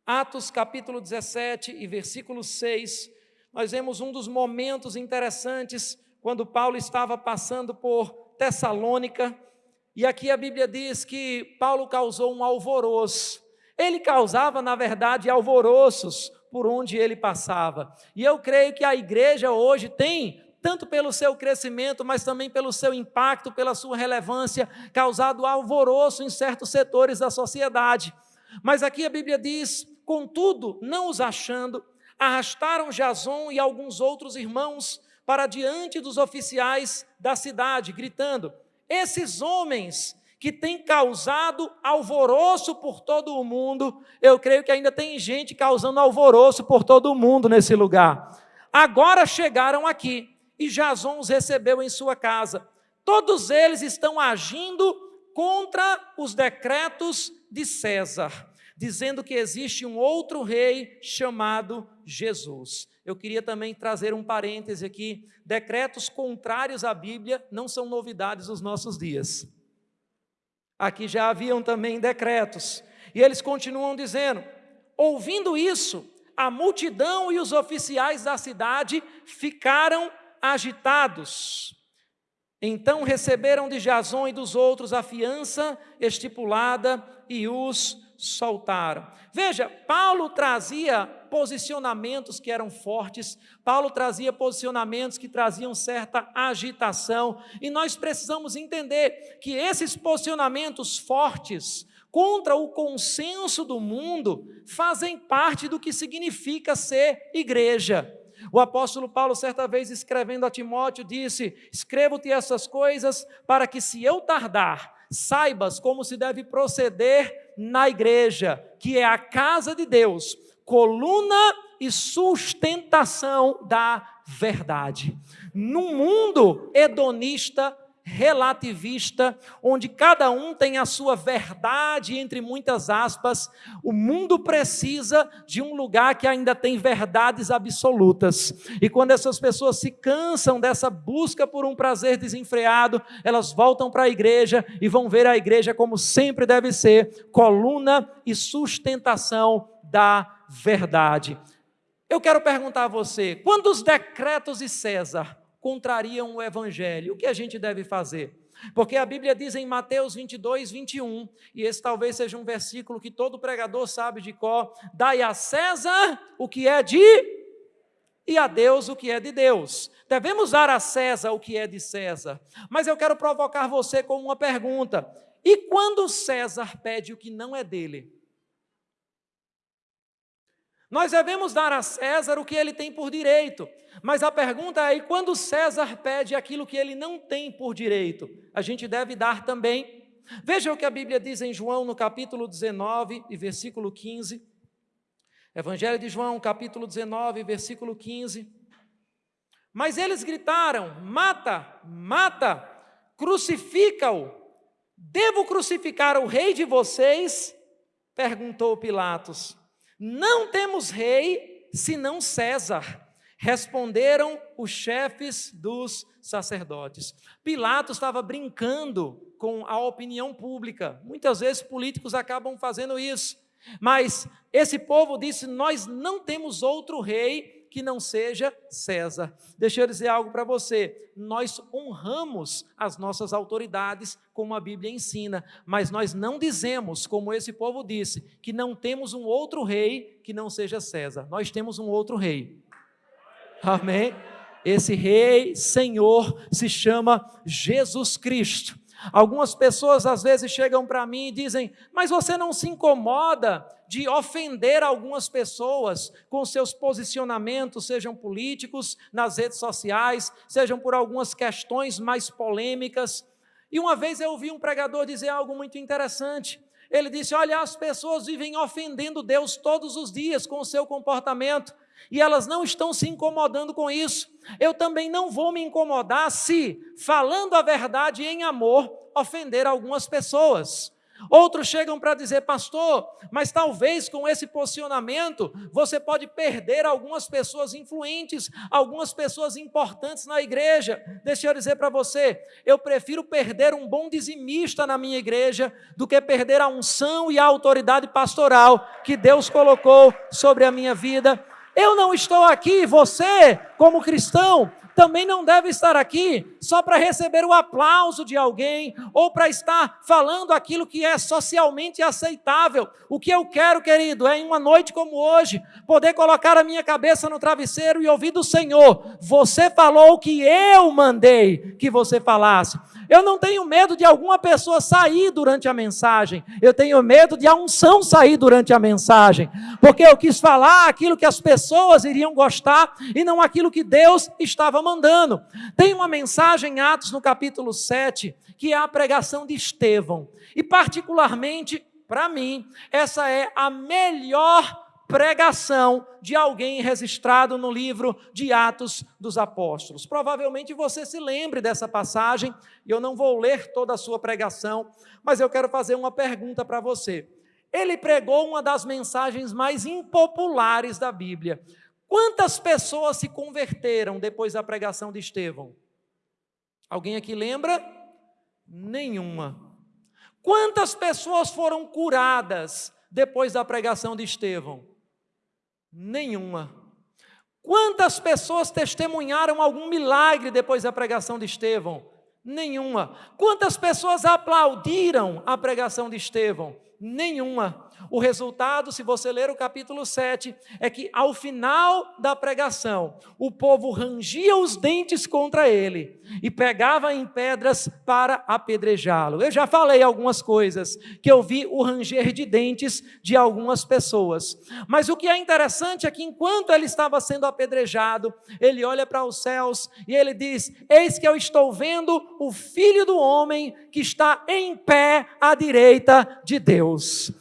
Atos, capítulo 17 e versículo 6 nós vemos um dos momentos interessantes quando Paulo estava passando por Tessalônica, e aqui a Bíblia diz que Paulo causou um alvoroço. Ele causava, na verdade, alvoroços por onde ele passava. E eu creio que a igreja hoje tem, tanto pelo seu crescimento, mas também pelo seu impacto, pela sua relevância, causado alvoroço em certos setores da sociedade. Mas aqui a Bíblia diz: contudo, não os achando, arrastaram Jason e alguns outros irmãos para diante dos oficiais da cidade, gritando: Esses homens que têm causado alvoroço por todo o mundo, eu creio que ainda tem gente causando alvoroço por todo o mundo nesse lugar. Agora chegaram aqui e Jason os recebeu em sua casa. Todos eles estão agindo contra os decretos de César, dizendo que existe um outro rei chamado Jesus. Eu queria também trazer um parêntese aqui: decretos contrários à Bíblia não são novidades dos nossos dias. Aqui já haviam também decretos, e eles continuam dizendo: ouvindo isso, a multidão e os oficiais da cidade ficaram agitados. Então receberam de Jason e dos outros a fiança estipulada e os soltaram. Veja, Paulo trazia posicionamentos que eram fortes, Paulo trazia posicionamentos que traziam certa agitação, e nós precisamos entender que esses posicionamentos fortes contra o consenso do mundo fazem parte do que significa ser igreja. O apóstolo Paulo, certa vez escrevendo a Timóteo, disse: Escrevo-te essas coisas para que, se eu tardar, saibas como se deve proceder na igreja, que é a casa de Deus, coluna e sustentação da verdade. No mundo hedonista, relativista, onde cada um tem a sua verdade, entre muitas aspas, o mundo precisa de um lugar que ainda tem verdades absolutas. E quando essas pessoas se cansam dessa busca por um prazer desenfreado, elas voltam para a igreja e vão ver a igreja como sempre deve ser coluna e sustentação da verdade. Eu quero perguntar a você: quando os decretos de César contrariam o evangelho. O que a gente deve fazer? Porque a Bíblia diz em Mateus 22, 21, e esse talvez seja um versículo que todo pregador sabe de cor: dai a César o que é de e a Deus o que é de Deus. Devemos dar a César o que é de César. Mas eu quero provocar você com uma pergunta: e quando César pede o que não é dele? Nós devemos dar a César o que ele tem por direito. Mas a pergunta é: e quando César pede aquilo que ele não tem por direito, a gente deve dar também? Veja o que a Bíblia diz em João, no capítulo 19 e versículo 15. Evangelho de João, capítulo 19, versículo 15. Mas eles gritaram: Mata, mata, crucifica-o. Devo crucificar o rei de vocês? perguntou Pilatos. Não temos rei senão César. Responderam os chefes dos sacerdotes. Pilatos estava brincando com a opinião pública. Muitas vezes políticos acabam fazendo isso. Mas esse povo disse: Nós não temos outro rei que não seja César. Deixa eu dizer algo para você. Nós honramos as nossas autoridades, como a Bíblia ensina, mas nós não dizemos, como esse povo disse, que não temos um outro rei que não seja César. Nós temos um outro rei. Amém? Esse rei, Senhor, se chama Jesus Cristo. Algumas pessoas às vezes chegam para mim e dizem: Mas você não se incomoda de ofender algumas pessoas com seus posicionamentos, sejam políticos, nas redes sociais, sejam por algumas questões mais polêmicas. E uma vez eu ouvi um pregador dizer algo muito interessante. Ele disse: Olha, as pessoas vivem ofendendo Deus todos os dias com o seu comportamento e elas não estão se incomodando com isso. Eu também não vou me incomodar se, falando a verdade em amor, ofender algumas pessoas. Outros chegam para dizer, pastor, mas talvez com esse posicionamento você pode perder algumas pessoas influentes, algumas pessoas importantes na igreja. Deixa eu dizer para você, eu prefiro perder um bom dizimista na minha igreja do que perder a unção e a autoridade pastoral que Deus colocou sobre a minha vida. Eu não estou aqui, você, como cristão, também não deve estar aqui só para receber o aplauso de alguém ou para estar falando aquilo que é socialmente aceitável. O que eu quero, querido, é em uma noite como hoje, poder colocar a minha cabeça no travesseiro e ouvir do Senhor: Você falou o que eu mandei que você falasse. Eu não tenho medo de alguma pessoa sair durante a mensagem. Eu tenho medo de a unção sair durante a mensagem. Porque eu quis falar aquilo que as pessoas iriam gostar e não aquilo que Deus estava mandando. Tem uma mensagem em Atos no capítulo 7, que é a pregação de Estevão. E particularmente, para mim, essa é a melhor pregação de alguém registrado no livro de Atos dos Apóstolos. Provavelmente você se lembre dessa passagem, e eu não vou ler toda a sua pregação, mas eu quero fazer uma pergunta para você. Ele pregou uma das mensagens mais impopulares da Bíblia. Quantas pessoas se converteram depois da pregação de Estevão? Alguém aqui lembra? Nenhuma. Quantas pessoas foram curadas depois da pregação de Estevão? Nenhuma. Quantas pessoas testemunharam algum milagre depois da pregação de Estevão? Nenhuma. Quantas pessoas aplaudiram a pregação de Estevão? Nenhuma. O resultado, se você ler o capítulo 7, é que ao final da pregação, o povo rangia os dentes contra ele e pegava em pedras para apedrejá-lo. Eu já falei algumas coisas que eu vi o ranger de dentes de algumas pessoas. Mas o que é interessante é que enquanto ele estava sendo apedrejado, ele olha para os céus e ele diz: Eis que eu estou vendo o filho do homem que está em pé à direita de Deus.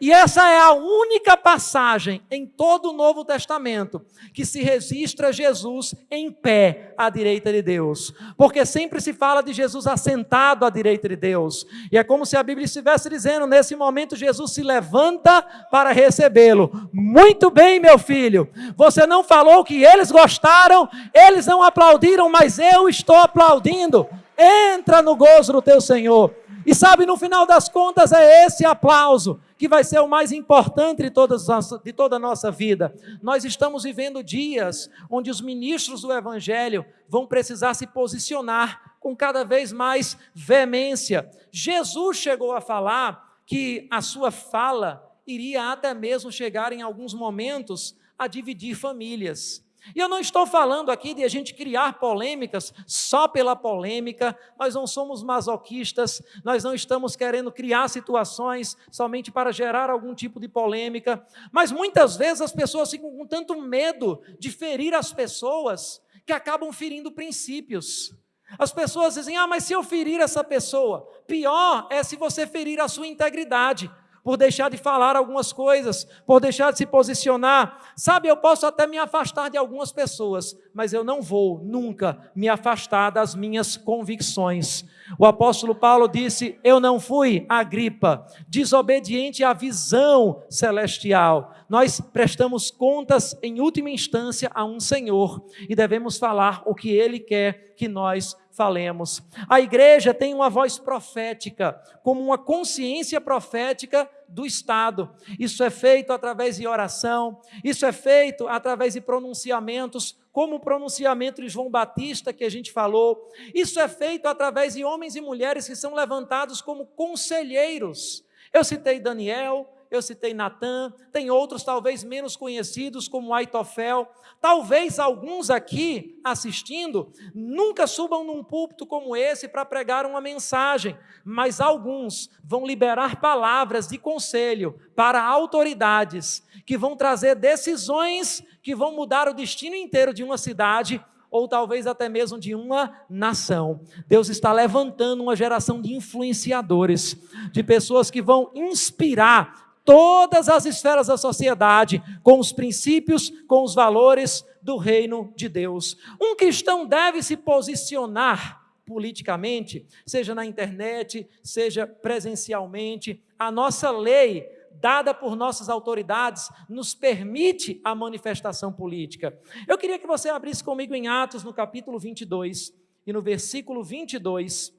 E essa é a única passagem em todo o Novo Testamento que se registra Jesus em pé à direita de Deus. Porque sempre se fala de Jesus assentado à direita de Deus. E é como se a Bíblia estivesse dizendo: nesse momento, Jesus se levanta para recebê-lo. Muito bem, meu filho. Você não falou que eles gostaram, eles não aplaudiram, mas eu estou aplaudindo. Entra no gozo do teu Senhor. E sabe, no final das contas, é esse aplauso que vai ser o mais importante de, todas, de toda a nossa vida. Nós estamos vivendo dias onde os ministros do Evangelho vão precisar se posicionar com cada vez mais veemência. Jesus chegou a falar que a sua fala iria até mesmo chegar em alguns momentos a dividir famílias. E eu não estou falando aqui de a gente criar polêmicas só pela polêmica, nós não somos masoquistas, nós não estamos querendo criar situações somente para gerar algum tipo de polêmica, mas muitas vezes as pessoas ficam com tanto medo de ferir as pessoas que acabam ferindo princípios. As pessoas dizem: ah, mas se eu ferir essa pessoa, pior é se você ferir a sua integridade por deixar de falar algumas coisas, por deixar de se posicionar. Sabe, eu posso até me afastar de algumas pessoas, mas eu não vou nunca me afastar das minhas convicções. O apóstolo Paulo disse: Eu não fui a gripa, desobediente à visão celestial. Nós prestamos contas, em última instância, a um Senhor e devemos falar o que Ele quer que nós falemos. A igreja tem uma voz profética, como uma consciência profética do Estado. Isso é feito através de oração, isso é feito através de pronunciamentos, como o pronunciamento de João Batista que a gente falou. Isso é feito através de homens e mulheres que são levantados como conselheiros. Eu citei Daniel, eu citei Natan, tem outros talvez menos conhecidos, como Aitofel. Talvez alguns aqui assistindo nunca subam num púlpito como esse para pregar uma mensagem, mas alguns vão liberar palavras de conselho para autoridades que vão trazer decisões que vão mudar o destino inteiro de uma cidade ou talvez até mesmo de uma nação. Deus está levantando uma geração de influenciadores, de pessoas que vão inspirar todas as esferas da sociedade com os princípios, com os valores do reino de Deus. Um cristão deve se posicionar politicamente, seja na internet, seja presencialmente. A nossa lei, dada por nossas autoridades, nos permite a manifestação política. Eu queria que você abrisse comigo em Atos, no capítulo 22 e no versículo 22.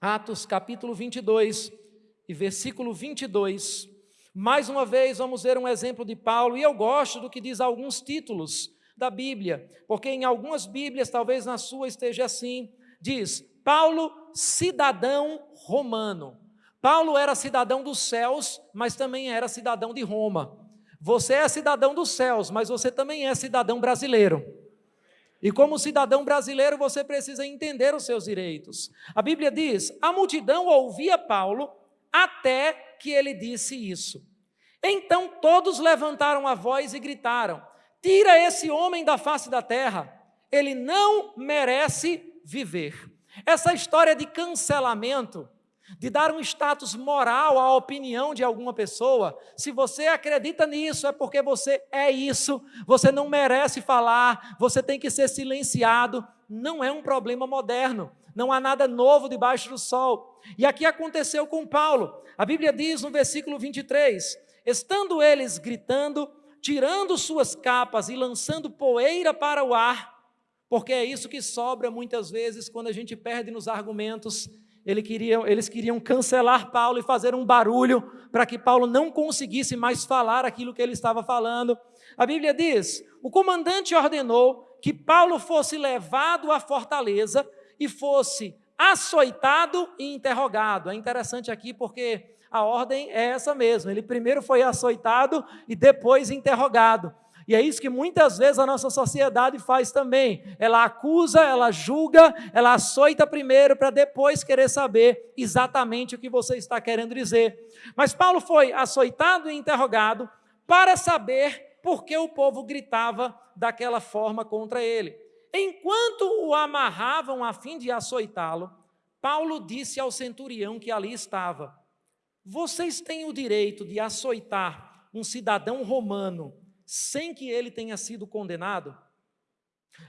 Atos, capítulo 22 e versículo 22. Mais uma vez, vamos ver um exemplo de Paulo, e eu gosto do que diz alguns títulos da Bíblia, porque em algumas Bíblias, talvez na sua esteja assim, diz: Paulo, cidadão romano. Paulo era cidadão dos céus, mas também era cidadão de Roma. Você é cidadão dos céus, mas você também é cidadão brasileiro. E como cidadão brasileiro, você precisa entender os seus direitos. A Bíblia diz: a multidão ouvia Paulo até que ele disse isso. Então todos levantaram a voz e gritaram: Tira esse homem da face da terra. ele não merece viver. Essa história de cancelamento, de dar um status moral à opinião de alguma pessoa, se você acredita nisso, é porque você é isso, você não merece falar, você tem que ser silenciado, não é um problema moderno, não há nada novo debaixo do sol. E aqui aconteceu com Paulo. A Bíblia diz no versículo 23: estando eles gritando, tirando suas capas e lançando poeira para o ar, porque é isso que sobra muitas vezes quando a gente perde nos argumentos. Ele queria, eles queriam cancelar Paulo e fazer um barulho para que Paulo não conseguisse mais falar aquilo que ele estava falando. A Bíblia diz: o comandante ordenou que Paulo fosse levado à fortaleza e fosse açoitado e interrogado. É interessante aqui porque a ordem é essa mesmo. Ele primeiro foi açoitado e depois interrogado. E é isso que muitas vezes a nossa sociedade faz também. Ela acusa, ela julga, ela açoita primeiro para depois querer saber exatamente o que você está querendo dizer. Mas Paulo foi açoitado e interrogado para saber por que o povo gritava daquela forma contra ele. Enquanto o amarravam a fim de açoitá-lo, Paulo disse ao centurião que ali estava: Vocês têm o direito de açoitar um cidadão romano sem que ele tenha sido condenado?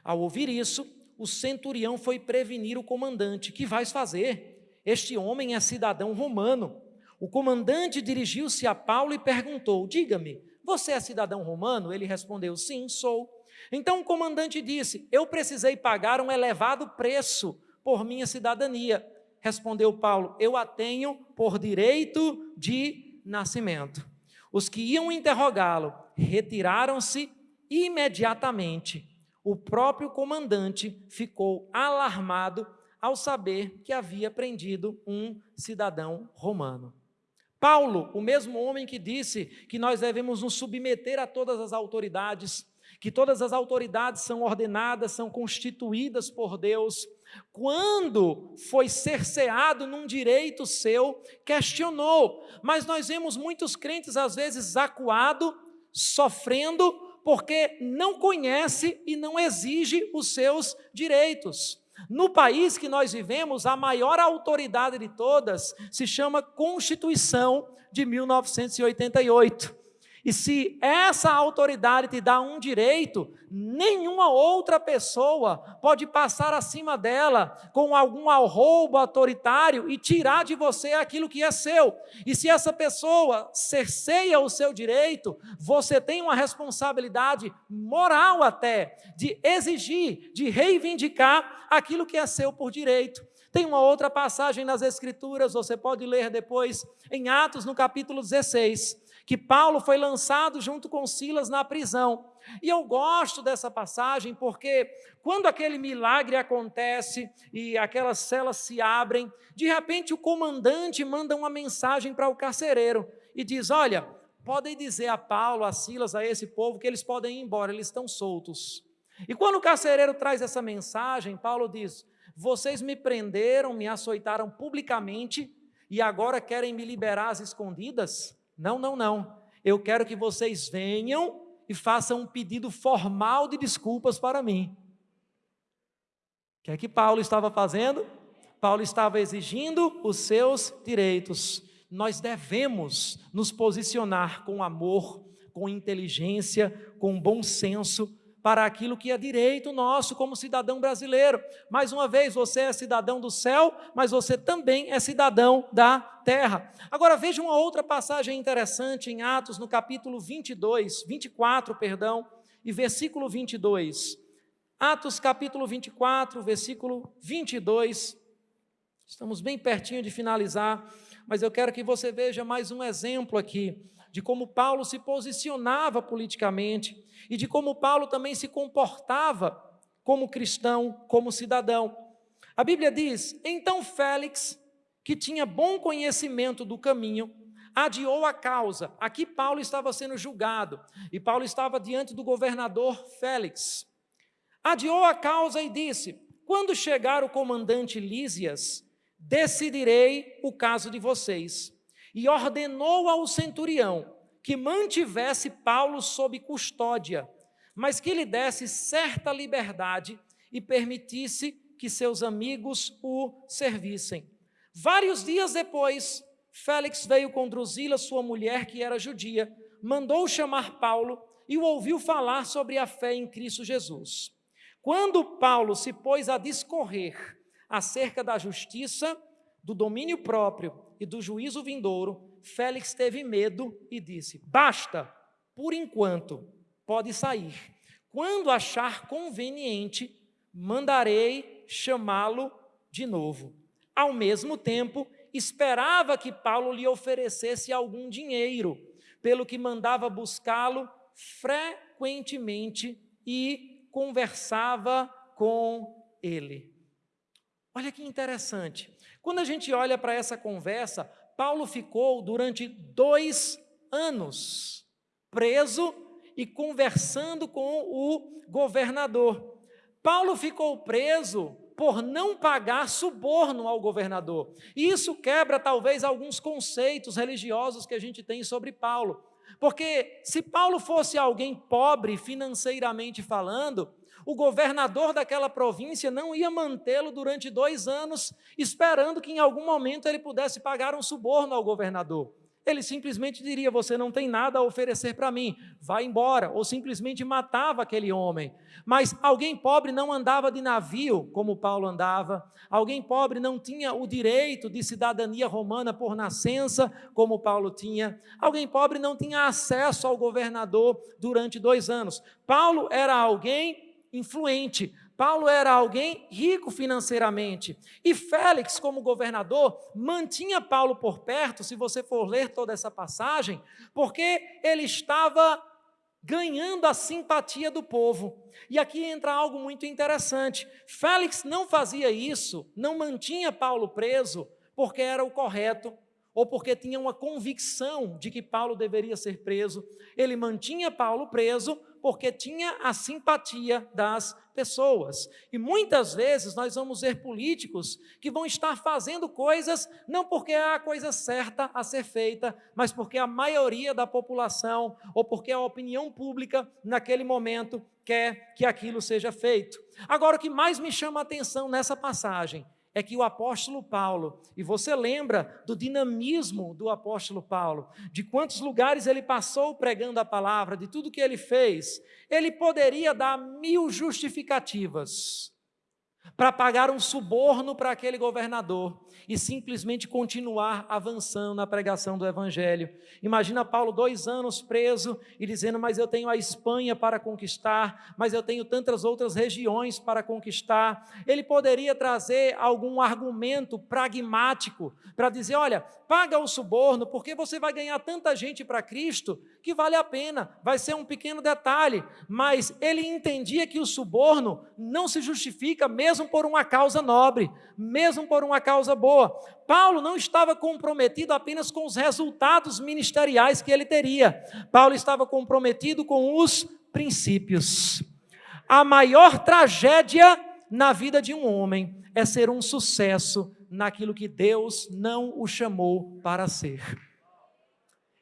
Ao ouvir isso, o centurião foi prevenir o comandante: Que vais fazer? Este homem é cidadão romano. O comandante dirigiu-se a Paulo e perguntou: Diga-me, você é cidadão romano? Ele respondeu: Sim, sou. Então o comandante disse: Eu precisei pagar um elevado preço por minha cidadania. Respondeu Paulo: Eu a tenho por direito de nascimento. Os que iam interrogá-lo retiraram-se imediatamente. O próprio comandante ficou alarmado ao saber que havia prendido um cidadão romano. Paulo, o mesmo homem que disse que nós devemos nos submeter a todas as autoridades, que todas as autoridades são ordenadas, são constituídas por Deus. Quando foi cerceado num direito seu, questionou. Mas nós vemos muitos crentes, às vezes, acuado, sofrendo, porque não conhece e não exige os seus direitos. No país que nós vivemos, a maior autoridade de todas se chama Constituição de 1988. E se essa autoridade te dá um direito, nenhuma outra pessoa pode passar acima dela com algum arroubo autoritário e tirar de você aquilo que é seu. E se essa pessoa cerceia o seu direito, você tem uma responsabilidade moral até de exigir, de reivindicar aquilo que é seu por direito. Tem uma outra passagem nas Escrituras, você pode ler depois, em Atos, no capítulo 16 que Paulo foi lançado junto com Silas na prisão. E eu gosto dessa passagem porque quando aquele milagre acontece e aquelas celas se abrem, de repente o comandante manda uma mensagem para o carcereiro e diz: Olha, podem dizer a Paulo, a Silas, a esse povo que eles podem ir embora, eles estão soltos. E quando o carcereiro traz essa mensagem, Paulo diz: Vocês me prenderam, me açoitaram publicamente e agora querem me liberar às escondidas? Não, não, não. Eu quero que vocês venham e façam um pedido formal de desculpas para mim. O que é que Paulo estava fazendo? Paulo estava exigindo os seus direitos. Nós devemos nos posicionar com amor, com inteligência, com bom senso para aquilo que é direito nosso como cidadão brasileiro. Mais uma vez, você é cidadão do céu, mas você também é cidadão da terra. Agora veja uma outra passagem interessante em Atos, no capítulo 22, 24, perdão, e versículo 22. Atos capítulo 24, versículo 22. Estamos bem pertinho de finalizar, mas eu quero que você veja mais um exemplo aqui de como Paulo se posicionava politicamente e de como Paulo também se comportava como cristão, como cidadão. A Bíblia diz: então Félix, que tinha bom conhecimento do caminho, adiou a causa. Aqui Paulo estava sendo julgado e Paulo estava diante do governador Félix. Adiou a causa e disse: quando chegar o comandante Lísias, decidirei o caso de vocês e ordenou ao centurião que mantivesse Paulo sob custódia, mas que lhe desse certa liberdade e permitisse que seus amigos o servissem. Vários dias depois, Félix veio com Drusila, sua mulher, que era judia, mandou chamar Paulo e o ouviu falar sobre a fé em Cristo Jesus. Quando Paulo se pôs a discorrer acerca da justiça, do domínio próprio e do juízo vindouro, Félix teve medo e disse: Basta, por enquanto, pode sair. Quando achar conveniente, mandarei chamá-lo de novo. Ao mesmo tempo, esperava que Paulo lhe oferecesse algum dinheiro, pelo que mandava buscá-lo frequentemente e conversava com ele. Olha que interessante. Quando a gente olha para essa conversa, Paulo ficou durante dois anos preso e conversando com o governador. Paulo ficou preso por não pagar suborno ao governador. E isso quebra talvez alguns conceitos religiosos que a gente tem sobre Paulo. Porque se Paulo fosse alguém pobre financeiramente falando, o governador daquela província não ia mantê-lo durante dois anos, esperando que em algum momento ele pudesse pagar um suborno ao governador. Ele simplesmente diria: Você não tem nada a oferecer para mim, vá embora, ou simplesmente matava aquele homem. Mas alguém pobre não andava de navio, como Paulo andava, alguém pobre não tinha o direito de cidadania romana por nascença, como Paulo tinha, alguém pobre não tinha acesso ao governador durante dois anos. Paulo era alguém influente. Paulo era alguém rico financeiramente. E Félix, como governador, mantinha Paulo por perto, se você for ler toda essa passagem, porque ele estava ganhando a simpatia do povo. E aqui entra algo muito interessante. Félix não fazia isso, não mantinha Paulo preso, porque era o correto, ou porque tinha uma convicção de que Paulo deveria ser preso. Ele mantinha Paulo preso porque tinha a simpatia das pessoas. E muitas vezes nós vamos ver políticos que vão estar fazendo coisas não porque é a coisa certa a ser feita, mas porque a maioria da população ou porque a opinião pública naquele momento quer que aquilo seja feito. Agora o que mais me chama a atenção nessa passagem é que o apóstolo Paulo, e você lembra do dinamismo do apóstolo Paulo, de quantos lugares ele passou pregando a palavra, de tudo que ele fez, ele poderia dar mil justificativas para pagar um suborno para aquele governador e simplesmente continuar avançando na pregação do Evangelho. Imagina Paulo dois anos preso e dizendo: Mas eu tenho a Espanha para conquistar, mas eu tenho tantas outras regiões para conquistar. Ele poderia trazer algum argumento pragmático para dizer: Olha, paga o suborno, porque você vai ganhar tanta gente para Cristo que vale a pena, vai ser um pequeno detalhe. Mas ele entendia que o suborno não se justifica mesmo por uma causa nobre, mesmo por uma causa boa. Paulo não estava comprometido apenas com os resultados ministeriais que ele teria, Paulo estava comprometido com os princípios. A maior tragédia na vida de um homem é ser um sucesso naquilo que Deus não o chamou para ser.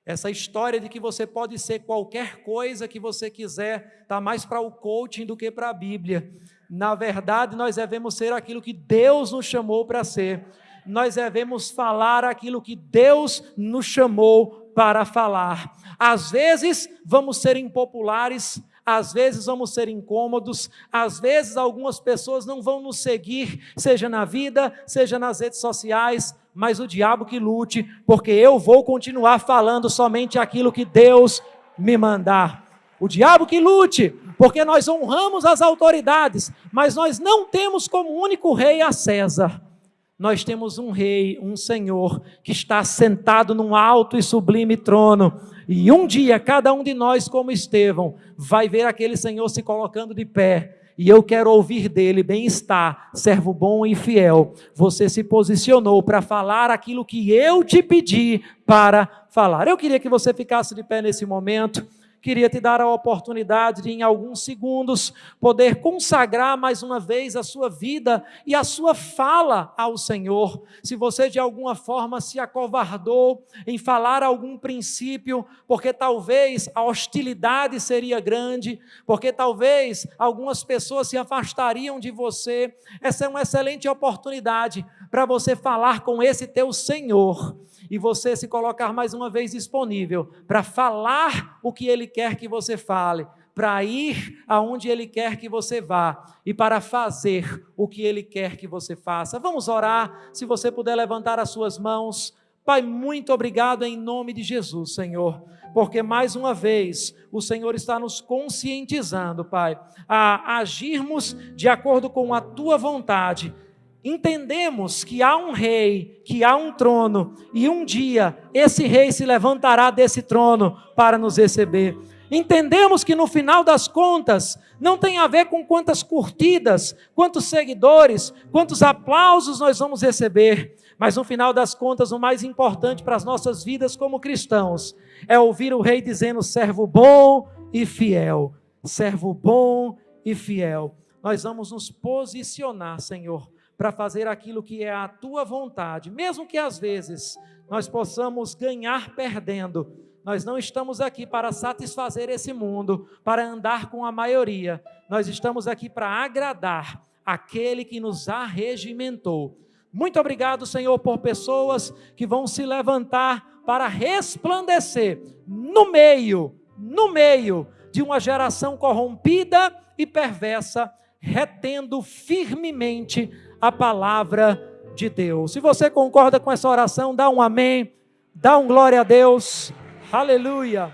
Essa história de que você pode ser qualquer coisa que você quiser, está mais para o coaching do que para a Bíblia. Na verdade, nós devemos ser aquilo que Deus nos chamou para ser. Nós devemos falar aquilo que Deus nos chamou para falar. Às vezes, vamos ser impopulares, às vezes vamos ser incômodos, às vezes algumas pessoas não vão nos seguir, seja na vida, seja nas redes sociais, mas o diabo que lute, porque eu vou continuar falando somente aquilo que Deus me mandar. O diabo que lute, porque nós honramos as autoridades, mas nós não temos como único rei a César. Nós temos um rei, um senhor, que está sentado num alto e sublime trono. E um dia, cada um de nós, como Estevão, vai ver aquele senhor se colocando de pé e eu quero ouvir dele: bem-estar, servo bom e fiel. Você se posicionou para falar aquilo que eu te pedi para falar. Eu queria que você ficasse de pé nesse momento queria te dar a oportunidade de, em alguns segundos, poder consagrar mais uma vez a sua vida e a sua fala ao Senhor. Se você de alguma forma se acovardou em falar algum princípio, porque talvez a hostilidade seria grande, porque talvez algumas pessoas se afastariam de você, essa é uma excelente oportunidade para você falar com esse teu Senhor e você se colocar mais uma vez disponível para falar o que Ele quer que você fale, para ir aonde Ele quer que você vá e para fazer o que Ele quer que você faça. Vamos orar, se você puder levantar as suas mãos. Pai, muito obrigado em nome de Jesus, Senhor, porque mais uma vez o Senhor está nos conscientizando, Pai, a agirmos de acordo com a tua vontade entendemos que há um rei, que há um trono, e um dia esse rei se levantará desse trono para nos receber. Entendemos que no final das contas não tem a ver com quantas curtidas, quantos seguidores, quantos aplausos nós vamos receber, mas no final das contas o mais importante para as nossas vidas como cristãos é ouvir o rei dizendo: servo bom e fiel, servo bom e fiel. Nós vamos nos posicionar, Senhor, para fazer aquilo que é a tua vontade, mesmo que às vezes nós possamos ganhar perdendo. Nós não estamos aqui para satisfazer esse mundo, para andar com a maioria. Nós estamos aqui para agradar aquele que nos arregimentou. Muito obrigado, Senhor, por pessoas que vão se levantar para resplandecer no meio, no meio de uma geração corrompida e perversa, retendo firmemente a palavra de Deus. Se você concorda com essa oração, dá um amém, dá um glória a Deus. Aleluia.